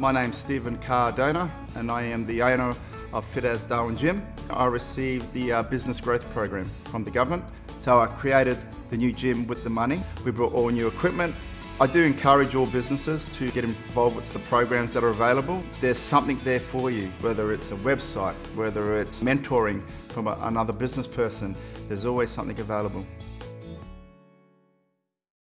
My name's Stephen Cardona and I am the owner of Fit As Darwin Gym. I received the uh, business growth program from the government. So I created the new gym with the money. We brought all new equipment. I do encourage all businesses to get involved with the programs that are available. There's something there for you, whether it's a website, whether it's mentoring from a, another business person, there's always something available.